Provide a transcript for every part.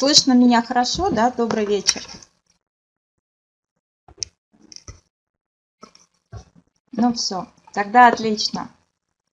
Слышно меня хорошо, да? Добрый вечер. Ну все, тогда отлично.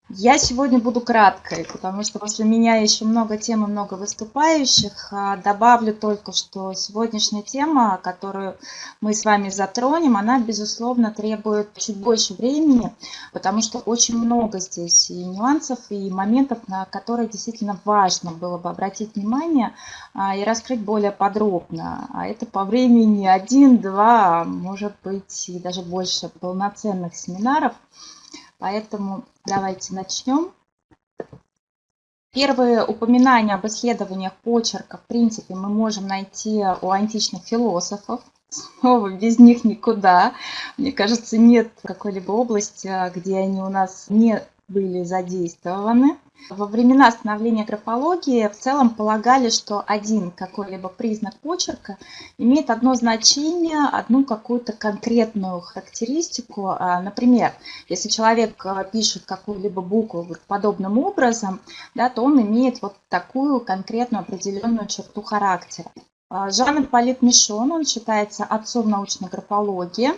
Я сегодня буду краткой, потому что после меня еще много тем и много выступающих. А, добавлю только, что сегодняшняя тема, которую мы с вами затронем, она, безусловно, требует чуть больше времени, потому что очень много здесь и нюансов, и моментов, на которые действительно важно было бы обратить внимание а, и раскрыть более подробно. А это по времени один, два, может быть, и даже больше полноценных семинаров – Поэтому давайте начнем. Первые упоминания об исследованиях почерка, в принципе, мы можем найти у античных философов. Снова без них никуда. Мне кажется, нет какой-либо области, где они у нас не были задействованы. Во времена становления графологии в целом полагали, что один какой-либо признак почерка имеет одно значение, одну какую-то конкретную характеристику. А, например, если человек а, пишет какую-либо букву подобным образом, да, то он имеет вот такую конкретную определенную черту характера. А, Жан-Ипполит Мишон, он считается отцом научной графологии.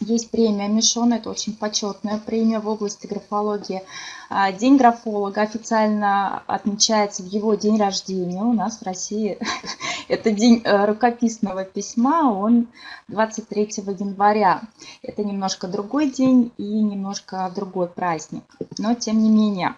Есть премия Мишон, это очень почетная премия в области графологии. А, день графолога официально отмечается в его день рождения. У нас в России это день э, рукописного письма, он 23 января. Это немножко другой день и немножко другой праздник, но тем не менее.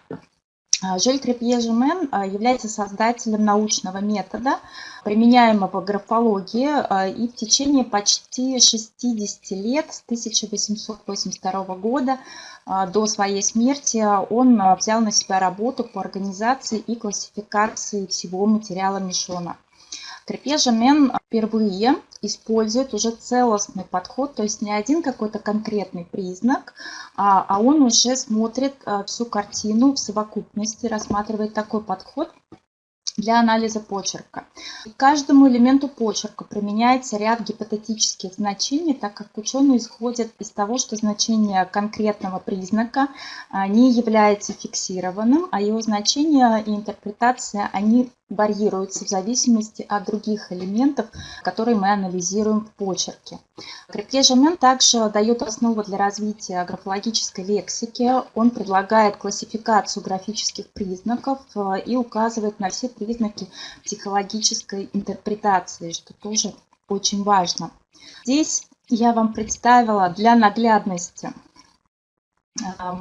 А, Жиль Крепье-Жемен а, является создателем научного метода, применяемого в графологии, а, и в течение почти 60 лет, с 1882 года до своей смерти, он взял на себя работу по организации и классификации всего материала Мишона. Крепежемен впервые использует уже целостный подход, то есть не один какой-то конкретный признак, а, а он уже смотрит а, всю картину в совокупности, рассматривает такой подход для анализа почерка. К каждому элементу почерка применяется ряд гипотетических значений, так как ученые исходят из того, что значение конкретного признака а, не является фиксированным, а его значение и интерпретация они варьируется в зависимости от других элементов, которые мы анализируем в почерке. Крепкежемен также дает основу для развития графологической лексики. Он предлагает классификацию графических признаков э, и указывает на все признаки психологической интерпретации, что тоже очень важно. Здесь я вам представила для наглядности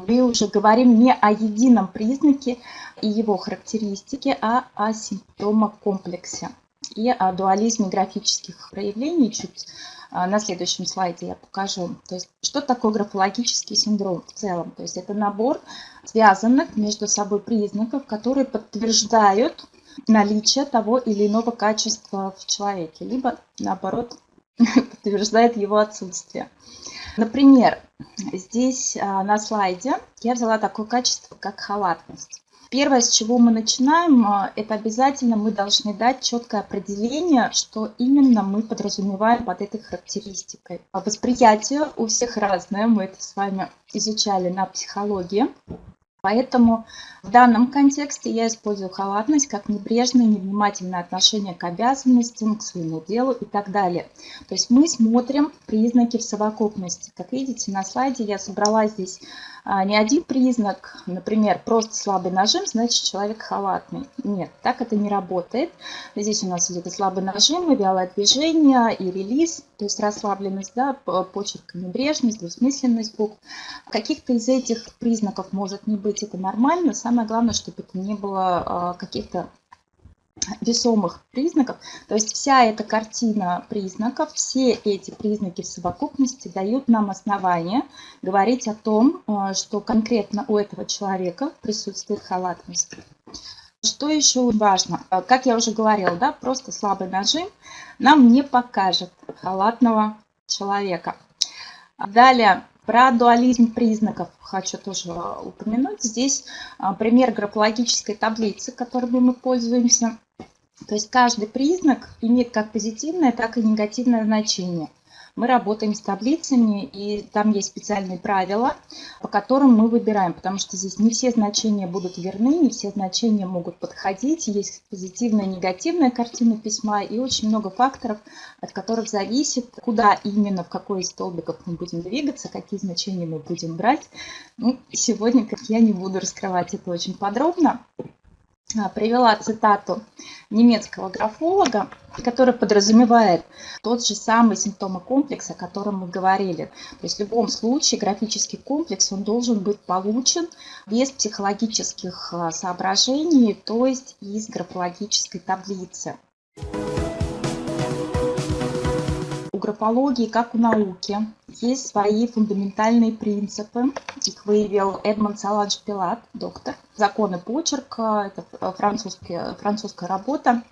мы уже говорим не о едином признаке и его характеристике, а о симптомокомплексе и о дуализме графических проявлений. Чуть а, на следующем слайде я покажу. То есть, что такое графологический синдром в целом? То есть, это набор связанных между собой признаков, которые подтверждают наличие того или иного качества в человеке, либо, наоборот, подтверждает его отсутствие. Например, здесь а, на слайде я взяла такое качество, как халатность. Первое, с чего мы начинаем, а, это обязательно мы должны дать четкое определение, что именно мы подразумеваем под этой характеристикой. Восприятие у всех разное, мы это с вами изучали на психологии. Поэтому в данном контексте я использую халатность как небрежное, невнимательное отношение к обязанностям, к своему делу и так далее. То есть мы смотрим признаки в совокупности. Как видите на слайде я собрала здесь а, не один признак, например, просто слабый нажим, значит человек халатный. Нет, так это не работает. Здесь у нас идет слабый нажим, и вялое движение, и релиз, то есть расслабленность, да, почерк, небрежность, двусмысленность букв. Каких-то из этих признаков может не быть, это нормально. Самое главное, чтобы это не было а, каких-то весомых признаков. То есть вся эта картина признаков, все эти признаки в совокупности дают нам основание говорить о том, э, что конкретно у этого человека присутствует халатность. Что еще важно? Э, как я уже говорила, да, просто слабый нажим нам не покажет халатного человека. Далее, про дуализм признаков хочу тоже упомянуть. Здесь э, пример графологической таблицы, которой мы пользуемся. То есть каждый признак имеет как позитивное, так и негативное значение. мы работаем с таблицами, и там есть специальные правила, по которым мы выбираем, потому что здесь не все значения будут верны, не все значения могут подходить, есть позитивная и негативная картина письма, и очень много факторов, от которых зависит, куда именно, в какой из столбиков мы будем двигаться, какие значения мы будем брать. Ну, сегодня, я не буду раскрывать это очень подробно, привела цитату немецкого графолога, который подразумевает тот же самый симптомокомплекс, о котором мы говорили. То есть в любом случае графический комплекс он должен быть получен без психологических а, соображений, то есть из графологической таблицы. Графологии, как у науки, есть свои фундаментальные принципы. Их выявил Эдмонд Саланж Пилат, доктор. Законы почерка, это французская работа.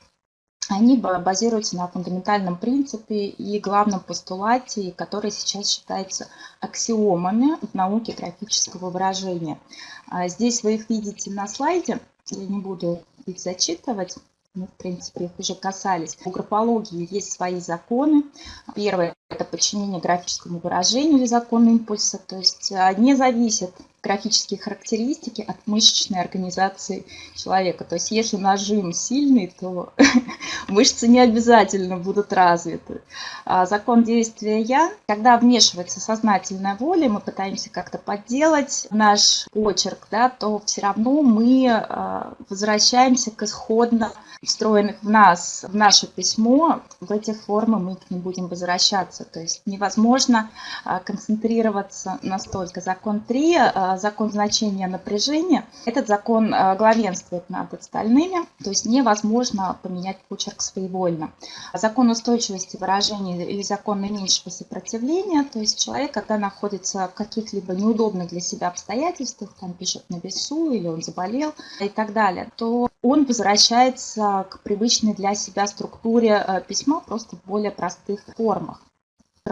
Они базируются на фундаментальном принципе и главном постулате, который сейчас считается аксиомами в науке графического выражения. А здесь вы их видите на слайде, я не буду их зачитывать мы, в принципе, их уже касались. У графологии есть свои законы. Первое – это подчинение графическому выражению или закону импульса, то есть а, не зависит графические характеристики от мышечной организации человека. То есть если нажим сильный, то мышцы не обязательно будут развиты. А закон действия «я», когда вмешивается сознательная воля, мы пытаемся как-то подделать наш почерк, да, то все равно мы а, возвращаемся к исходно встроенных в нас, в наше письмо, в эти формы мы к ним будем возвращаться. То есть невозможно а, концентрироваться настолько. Закон 3 закон значения напряжения. Этот закон э, главенствует над остальными, то есть невозможно поменять почерк своевольно. Закон устойчивости выражения или закон наименьшего сопротивления, то есть человек, когда находится в каких-либо неудобных для себя обстоятельствах, там пишет на весу или он заболел и так далее, то он возвращается к привычной для себя структуре э, письма просто в более простых формах.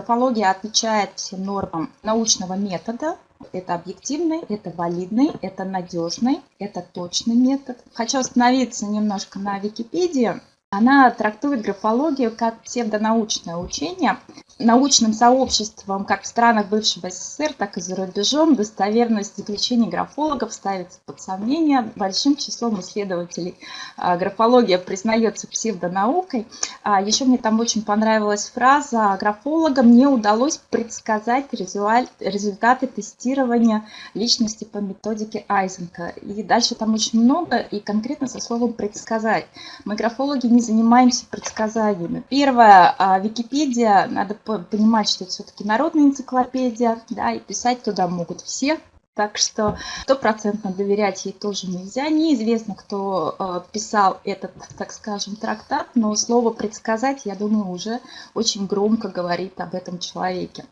Графология отвечает всем нормам научного метода, это объективный, это валидный, это надежный, это точный метод. Хочу остановиться немножко на Википедии. Она трактует графологию как псевдонаучное учение. Научным сообществом как в странах бывшего СССР, так и за рубежом достоверность заключений графологов ставится под сомнение. Большим числом исследователей а, графология признается псевдонаукой. А, еще мне там очень понравилась фраза «Графологам не удалось предсказать результаты тестирования личности по методике Айзенка». И дальше там очень много, и конкретно со словом «предсказать». Мы графологи не занимаемся предсказаниями. Первое, а, Википедия, надо понимать, что это все-таки народная энциклопедия, да, и писать туда могут все, так что стопроцентно доверять ей тоже нельзя. Неизвестно, кто э, писал этот, так скажем, трактат, но слово «предсказать», я думаю, уже очень громко говорит об этом человеке.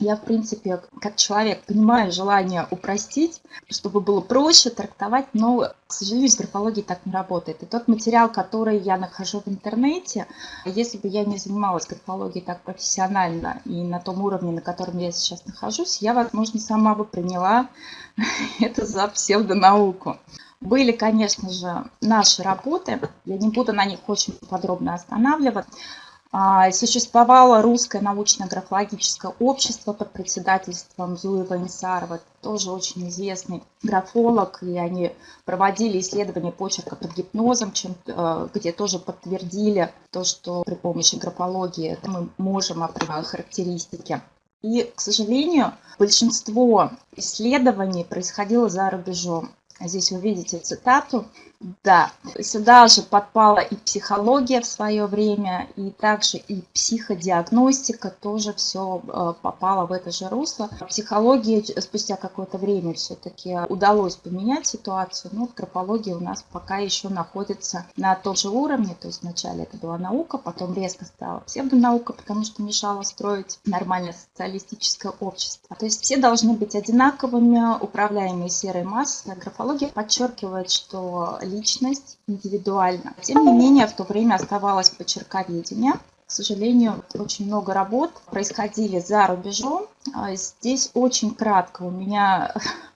Я, в принципе, как человек понимаю желание упростить, чтобы было проще трактовать, но, к сожалению, с графологией так не работает. И тот материал, который я нахожу в интернете, если бы я не занималась графологией так профессионально и на том уровне, на котором я сейчас нахожусь, я, возможно, сама бы приняла это за псевдонауку. Были, конечно же, наши работы, я не буду на них очень подробно останавливаться, существовало русское научно-графологическое общество под председательством Зуева Инсарова, тоже очень известный графолог, и они проводили исследования почерка под гипнозом, чем, э, где тоже подтвердили то, что при помощи графологии мы можем определять характеристики. И, к сожалению, большинство исследований происходило за рубежом. Здесь вы видите цитату. Да, сюда же подпала и психология в свое время, и также и психодиагностика тоже все э, попало в это же русло. Психология спустя какое-то время все-таки удалось поменять ситуацию, но графология у нас пока еще находится на том же уровне, то есть вначале это была наука, потом резко стала псевдонаука, потому что мешала строить нормальное социалистическое общество. То есть все должны быть одинаковыми, управляемые серой массой. Графология подчеркивает, что личность индивидуально. Тем не менее, в то время оставалось почерковедение. К ссожалению, очень много работ происходили за рубежом. А здесь очень кратко у меня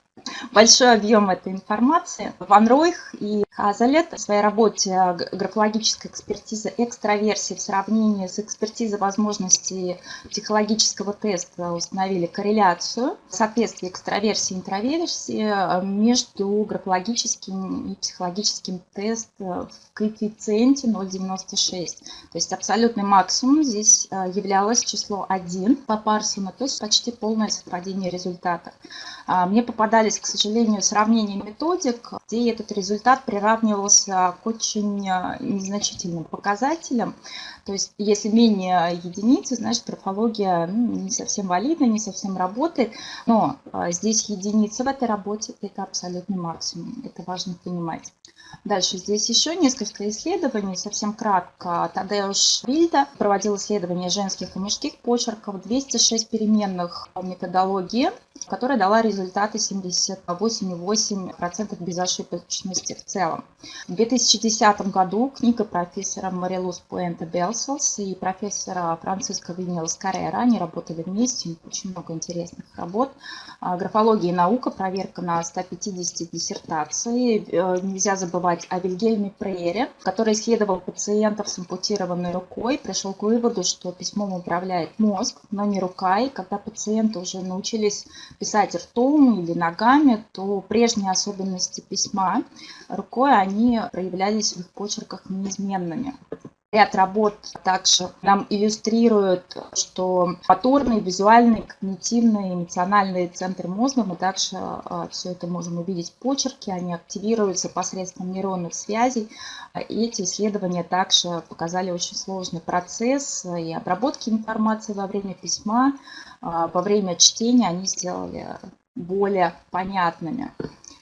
большой объем этой информации. Ван Ройх и Хазалет в своей работе «Графологическая экспертиза экстраверсии в сравнении с экспертизой возможностей психологического теста» установили корреляцию соответствия экстраверсии и интроверсии э, между графологическим и психологическим тестом в коэффициенте 0,96. То есть абсолютный максимум здесь являлось число 1 по Парсону, то есть почти полное совпадение результатов. А, мне попадались, к сожалению, сравнения методик, где этот результат приравнивался к очень а, незначительным показателям. То есть если менее единицы, значит графология ну, не совсем валидна, не совсем работает. Но а, здесь единица в этой работе – это абсолютный максимум. Это важно понимать. Дальше здесь еще несколько исследований, совсем кратко. Тадеуш Вильда проводил исследования женских и мужских почерков, 206 переменных методологии, которая дала результаты 78,8% безошибочности в целом. В 2010 году книга профессора Марилус Пуэнта Белселс и профессора Франциско Винилс Каррера, они работали вместе, очень много интересных работ. А, графология и наука, проверка на 150 диссертаций. Э, нельзя забывать о Вильгельме Прейере, который исследовал пациентов с ампутированной рукой, пришел к выводу, что письмом управляет мозг, но не рука. И когда пациенты уже научились писать ртом или ногами, то прежние особенности письма рукой, они проявлялись в их почерках неизменными. Ряд работ также нам иллюстрирует, что моторные, визуальные, когнитивные, эмоциональные центры мозга, мы также а, все это можем увидеть в почерке, они активируются посредством нейронных связей. И эти исследования также показали очень сложный процесс и обработки информации во время письма, а, во время чтения они сделали более понятными.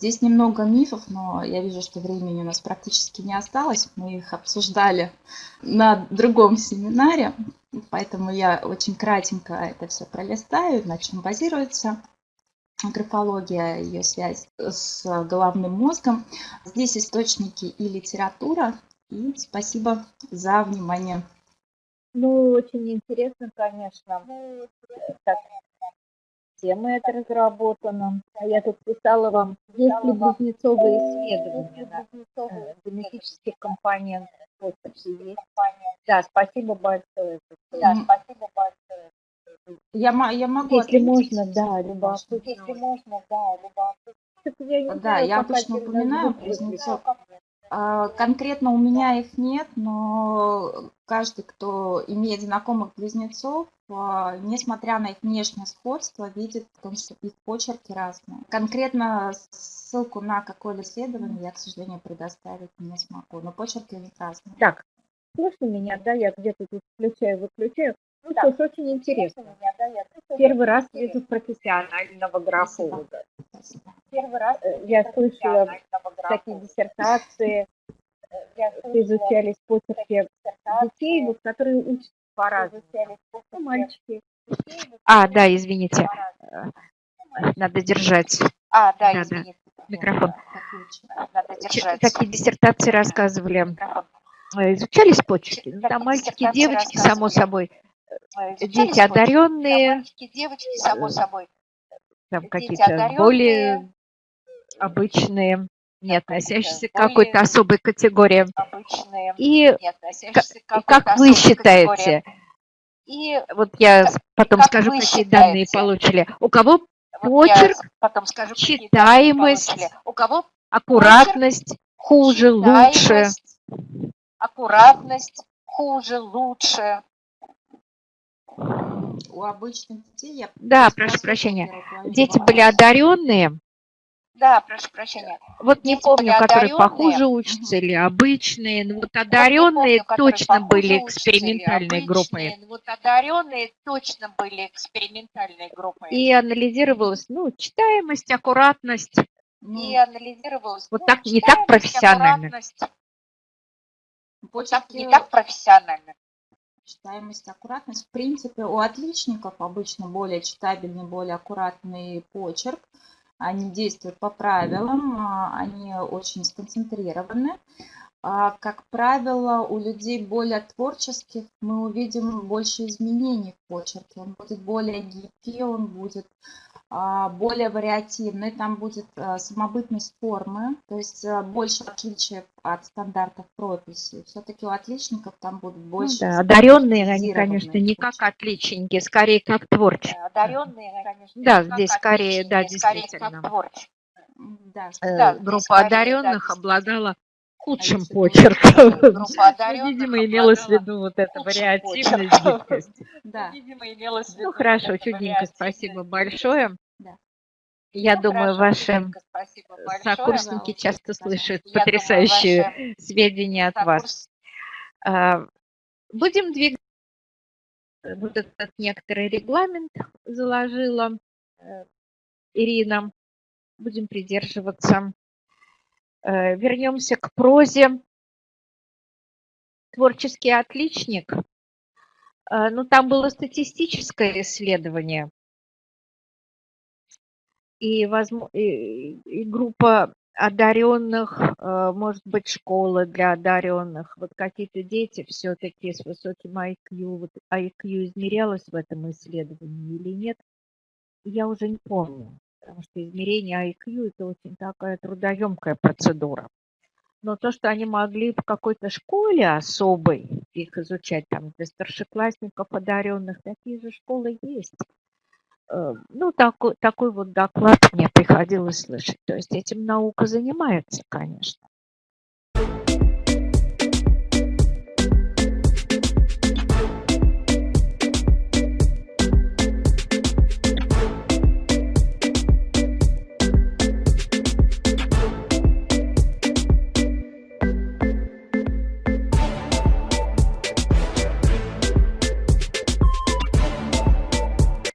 Здесь немного мифов, но я вижу, что времени у нас практически не осталось. Мы их обсуждали на другом семинаре, поэтому я очень кратенько это все пролистаю, на чем базируется графология, ее связь с головным мозгом. Здесь источники и литература. И спасибо за внимание. Ну, очень интересно, конечно. Так, Тема это разработана. А я тут писала вам, есть ли близнецовые исследования да, э, генетических компонентов. Вот, есть. Да, спасибо большое. Да, спасибо большое. Я, я могу Если можно, да, любопытно. Если можно, да, любопытно. Да, я обычно упоминаю близнецов. А, конкретно у меня их нет, но каждый, кто имеет знакомых близнецов, несмотря на их внешнее сходство, видит в том, что их почерки разные. Конкретно ссылку на какое-либо исследование я, к сожалению, предоставить не смогу, но почерки у них разные. Так, слышно меня, да, я где-то тут включаю-выключаю. Ну, да. что ж, очень интересно. Меня, да, я Первый раз вижу профессионального графолога. Первый раз э, я слышала такие диссертации, э, изучались почерки детей, вот, которые учатся по-разному. Ну, мальчики. А, да, извините. Э, надо держать. А, да, да извините. Микрофон. Надо держать. Такие диссертации рассказывали. Изучались почерки? Ну, там мальчики девочки, само собой. Дети одаренные. Мальчики, девочки, само собой. Там какие-то более обычные, не относящиеся к какой-то особой категории. И как вы считаете, и вот я потом скажу, какие данные получили. У кого почерк, потом скажу, читаемость, у кого аккуратность хуже, лучше. Аккуратность хуже, лучше. У обычных детей я... Да, прошу прощения. Дети были одаренные, да, прошу прощения. Вот не помню, которые похуже учатся или обычные, но вот одаренные вот точно были экспериментальной группой. Вот одаренные точно были экспериментальной группой. И анализировалась, ну, читаемость, аккуратность. И анализировалась. Вот ну, так, не так профессионально. Вот так, не так профессионально. Читаемость, аккуратность. В принципе, у отличников обычно более читабельный, более аккуратный почерк они действуют по правилам, а, они очень сконцентрированы. А, как правило, у людей более творческих мы увидим больше изменений в почерке. Он будет более гибкий, он будет более вариативный, там будет а, самобытность формы, то есть а, больше отличий от стандартов прописи. Все-таки у отличников там будут Ну больше да, одаренные они, конечно, не как отличники, скорее как творческие. Одаренные, конечно, Да, здесь скорее, да, отличники, скорее как действительно. М, Да, Э, Да, Группа скорее, да, одаренных действительно. обладала худшим если почерком. Ну, видимо, имелось в обладала виду вот эта вариативность, почерком. гибкость. да, Видимо, имелось в виду Ну, хорошо, чудненько, спасибо большое. да. Я Ну, думаю, хорошо, ваши сокурсники Пожалуйста, часто слышат Я думаю, потрясающие ваши сведения от вас. А, Будем двигаться. Вот этот некоторый регламент заложила э, Ирина. Будем придерживаться. Э, Вернемся к прозе. Творческий отличник. Э, Ну, там было статистическое исследование. И, возможно, и, и группа одаренных, э, может быть, школа для одаренных. Вот какие-то дети все-таки с высоким IQ, вот IQ измерялось в этом исследовании или нет, я уже не помню. Потому что измерение IQ это очень такая трудоемкая процедура. Но то, что они могли в какой-то школе особой их изучать, там для старшеклассников одаренных, такие же школы есть. Э, Ну, такой, такой вот доклад мне приходилось слышать. То есть этим наука занимается, конечно.